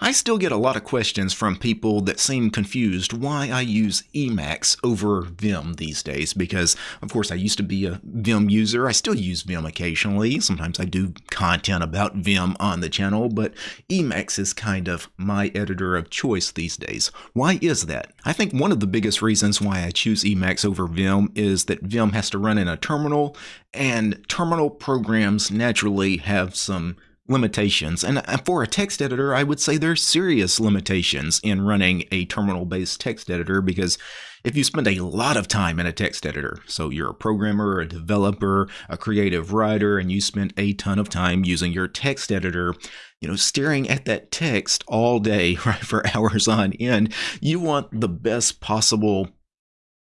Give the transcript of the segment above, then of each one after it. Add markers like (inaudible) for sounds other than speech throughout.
I still get a lot of questions from people that seem confused why I use Emacs over Vim these days because, of course, I used to be a Vim user. I still use Vim occasionally. Sometimes I do content about Vim on the channel, but Emacs is kind of my editor of choice these days. Why is that? I think one of the biggest reasons why I choose Emacs over Vim is that Vim has to run in a terminal, and terminal programs naturally have some limitations. And uh, for a text editor, I would say there's serious limitations in running a terminal based text editor because if you spend a lot of time in a text editor, so you're a programmer, a developer, a creative writer, and you spend a ton of time using your text editor, you know, staring at that text all day, (laughs) right, for hours on end, you want the best possible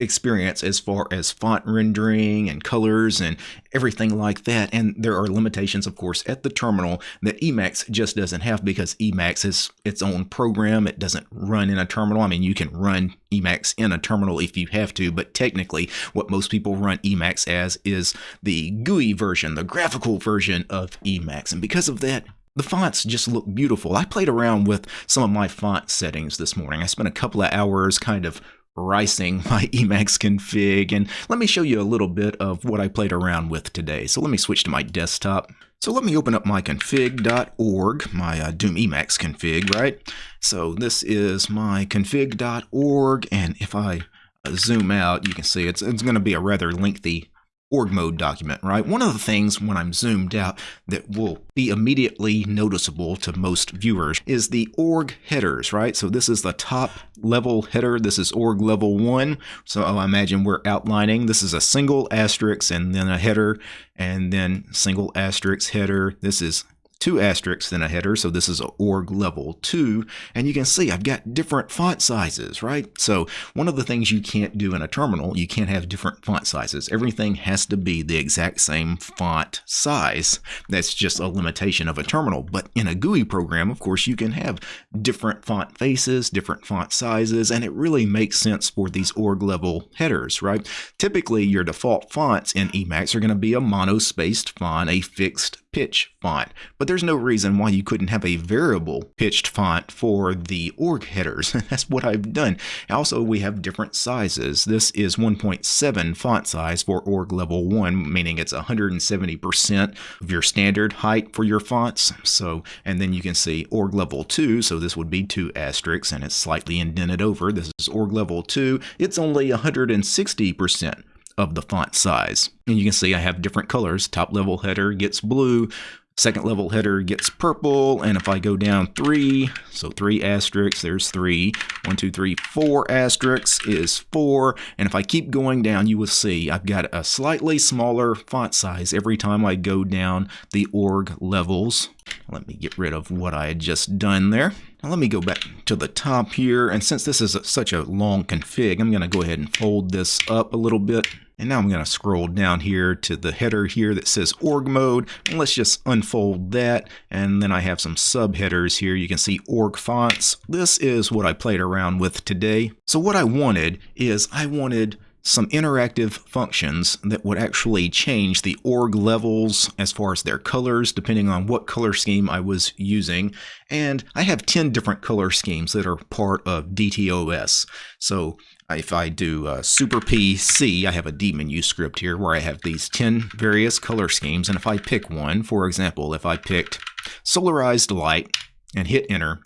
experience as far as font rendering and colors and everything like that. And there are limitations, of course, at the terminal that Emacs just doesn't have because Emacs is its own program. It doesn't run in a terminal. I mean, you can run Emacs in a terminal if you have to, but technically what most people run Emacs as is the GUI version, the graphical version of Emacs. And because of that, the fonts just look beautiful. I played around with some of my font settings this morning. I spent a couple of hours kind of ricing my (laughs) Emacs config and let me show you a little bit of what I played around with today. So let me switch to my desktop. So let me open up my config.org, my uh, Doom Emacs config, right? So this is my config.org and if I uh, zoom out, you can see it's, it's going to be a rather lengthy org mode document, right? One of the things when I'm zoomed out that will be immediately noticeable to most viewers is the org headers, right? So this is the top level header. This is org level one. So I imagine we're outlining. This is a single asterisk and then a header and then single asterisk header. This is two asterisks in a header, so this is org level 2, and you can see I've got different font sizes, right? So one of the things you can't do in a terminal, you can't have different font sizes. Everything has to be the exact same font size. That's just a limitation of a terminal, but in a GUI program, of course, you can have different font faces, different font sizes, and it really makes sense for these org level headers, right? Typically, your default fonts in Emacs are going to be a monospaced font, a fixed pitch font, but there's no reason why you couldn't have a variable pitched font for the org headers. (laughs) That's what I've done. Also, we have different sizes. This is 1.7 font size for org level 1, meaning it's 170% of your standard height for your fonts. So, and then you can see org level 2, so this would be two asterisks and it's slightly indented over. This is org level 2. It's only 160% of the font size. And you can see I have different colors. Top level header gets blue, second level header gets purple, and if I go down three, so three asterisks, there's three. One, two, three, four asterisks is four. And if I keep going down, you will see I've got a slightly smaller font size every time I go down the org levels. Let me get rid of what I had just done there. Now let me go back to the top here, and since this is a, such a long config, I'm going to go ahead and fold this up a little bit. And now I'm going to scroll down here to the header here that says org mode. And let's just unfold that. And then I have some subheaders here. You can see org fonts. This is what I played around with today. So what I wanted is I wanted some interactive functions that would actually change the org levels as far as their colors, depending on what color scheme I was using. And I have 10 different color schemes that are part of DTOS. So if I do uh, Super PC, I have a dmenu script here where I have these 10 various color schemes. And if I pick one, for example, if I picked Solarized Light and hit enter,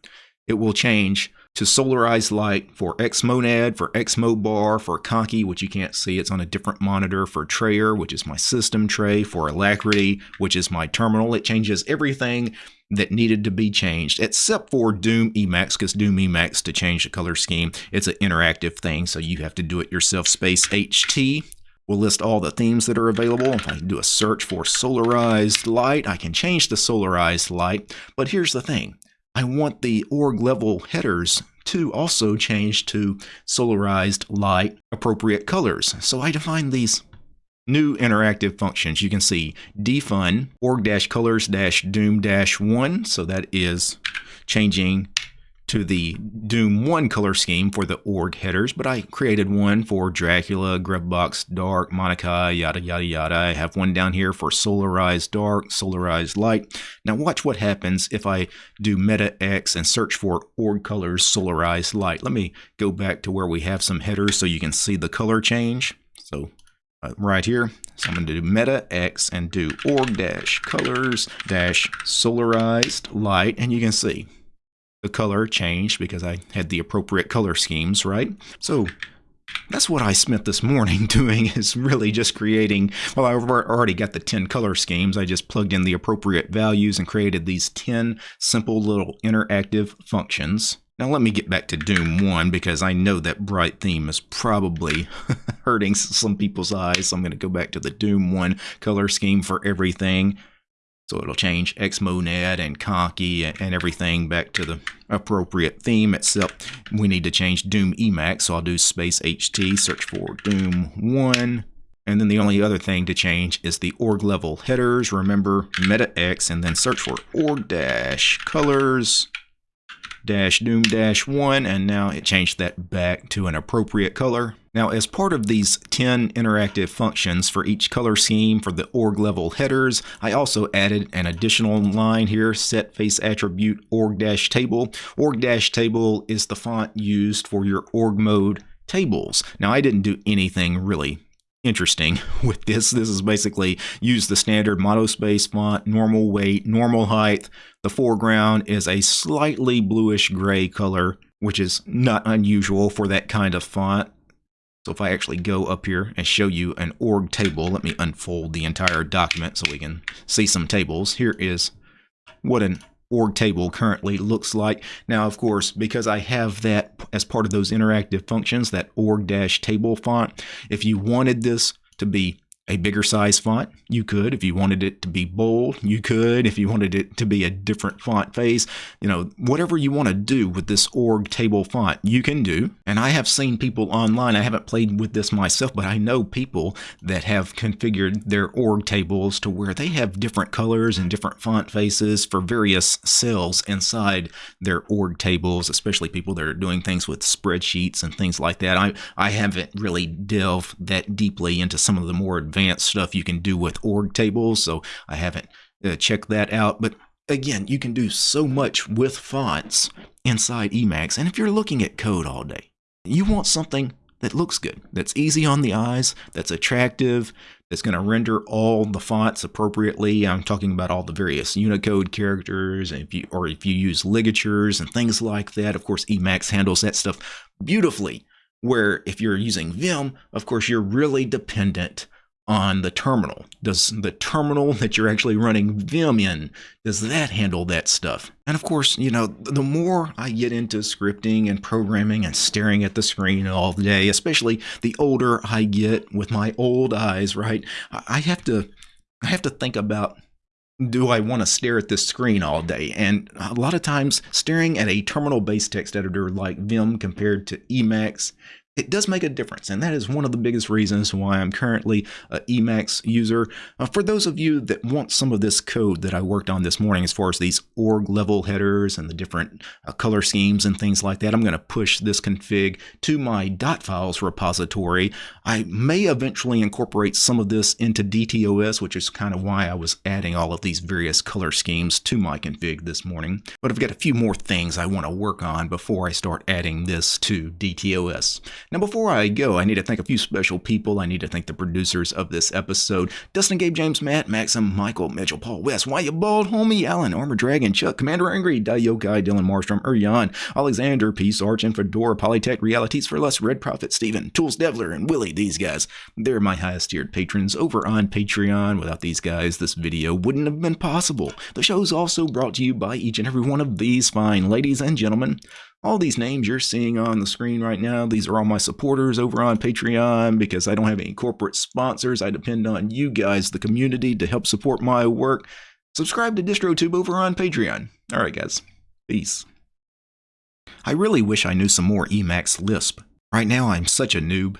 it will change to Solarized Light for Xmonad, for Xmobar, for Conky, which you can't see, it's on a different monitor, for Trayer, which is my system tray, for Alacritty, which is my terminal. It changes everything that needed to be changed, except for Doom Emacs, because Doom Emacs, to change the color scheme, it's an interactive thing, so you have to do it yourself. Space HT will list all the themes that are available. If I do a search for solarized light, I can change the solarized light, but here's the thing. I want the org level headers to also change to solarized light appropriate colors. So I define these new interactive functions. You can see defun org-colors-doom-1. So that is changing to the Doom 1 color scheme for the org headers, but I created one for Dracula, Gruvbox Dark, Monokai, yada yada yada. I have one down here for Solarized Dark, Solarized Light. Now watch what happens if I do Meta X and search for org colors Solarized Light. Let me go back to where we have some headers so you can see the color change. So uh, right here. So I'm going to do meta X and do org dash colors dash solarized light. And you can see the color changed because I had the appropriate color schemes, right? So that's what I spent this morning (laughs) doing is really just creating, well, I already got the 10 color schemes. I just plugged in the appropriate values and created these 10 simple little interactive functions. Now let me get back to Doom 1 because I know that bright theme is probably (laughs) hurting some people's eyes. So I'm going to go back to the Doom 1 color scheme for everything. So it'll change Xmonad and Conky and everything back to the appropriate theme, except uh, we need to change Doom Emacs. So I'll do space HT, search for Doom 1. And then the only other thing to change is the org level headers. Remember meta X and then search for org dash colors dash doom dash 1 and now it changed that back to an appropriate color. Now as part of these 10 interactive functions for each color scheme for the org level headers, I also added an additional line here, set face attribute org dash table. Org dash table is the font used for your org mode tables. Now I didn't do anything really interesting (laughs) with this. This is basically use the standard monospace font, normal weight, normal height. The foreground is a slightly bluish gray color, which is not unusual for that kind of font. So if I actually go up here and show you an org table, let me unfold the entire document so we can see some tables. Here is what an org table currently looks like. Now, of course, because I have that as part of those interactive functions, that org-table font, if you wanted this to be a bigger size font, you could. If you wanted it to be bold, you could. If you wanted it to be a different font face, you know, whatever you want to do with this org table font, you can do. And I have seen people online, I haven't played with this myself, but I know people that have configured their org tables to where they have different colors and different font faces for various cells inside their org tables, especially people that are doing things with spreadsheets and things like that. I, I haven't really delved that deeply into some of the more advanced advanced stuff you can do with org tables, so I haven't uh, checked that out. But again, you can do so much with fonts inside Emacs. And if you're looking at code all day, you want something that looks good, that's easy on the eyes, that's attractive, that's going to render all the fonts appropriately. I'm talking about all the various Unicode characters, and if you, or if you use ligatures and things like that. Of course, Emacs handles that stuff beautifully. Where if you're using Vim, of course, you're really dependent on the terminal? Does the terminal that you're actually running Vim in, does that handle that stuff? And of course, you know, the more I get into scripting and programming and staring at the screen all day, especially the older I get with my old eyes, right? I have to I have to think about do I want to stare at this screen all day? And a lot of times, staring at a terminal based text editor like Vim compared to Emacs it does make a difference, and that is one of the biggest reasons why I'm currently a Emacs user. Uh, for those of you that want some of this code that I worked on this morning as far as these org level headers and the different uh, color schemes and things like that, I'm going to push this config to my dot .files repository. I may eventually incorporate some of this into DTOS, which is kind of why I was adding all of these various color schemes to my config this morning. But I've got a few more things I want to work on before I start adding this to DTOS. Now, before I go, I need to thank a few special people. I need to thank the producers of this episode Dustin, Gabe, James, Matt, Maxim, Michael, Mitchell, Paul, West, Why You Bald, Homie, Alan, Armor Dragon, Chuck, Commander Angry, Dayokai, Dylan Marstrom, Urian, Alexander, Peace, Arch, and Fedora, Polytech, Realities for Less, Red Prophet, Steven, Tools Devler, and Willie. These guys, they're my highest tiered patrons over on Patreon. Without these guys, this video wouldn't have been possible. The show's also brought to you by each and every one of these fine ladies and gentlemen. All these names you're seeing on the screen right now, these are all my supporters over on Patreon because I don't have any corporate sponsors. I depend on you guys, the community, to help support my work. Subscribe to DistroTube over on Patreon. All right, guys. Peace. I really wish I knew some more Emacs Lisp. Right now, I'm such a noob.